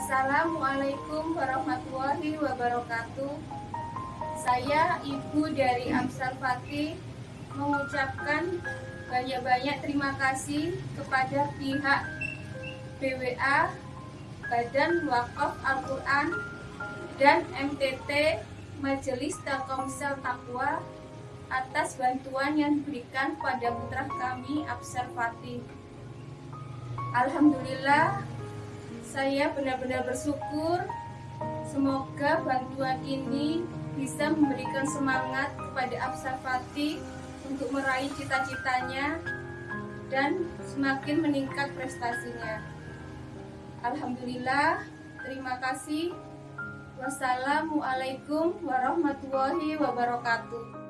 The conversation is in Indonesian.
Assalamualaikum warahmatullahi wabarakatuh. Saya Ibu dari Amsal Fatih mengucapkan banyak-banyak terima kasih kepada pihak BWA, Badan Wakaf Al-Quran, dan MTT Majelis Telkomsel Takwa atas bantuan yang diberikan pada putra kami Absar Fatih. Alhamdulillah, saya benar-benar bersyukur. Semoga bantuan ini bisa memberikan semangat kepada Absar Fatih untuk meraih cita-citanya dan semakin meningkat prestasinya. Alhamdulillah, terima kasih. Wassalamualaikum warahmatullahi wabarakatuh.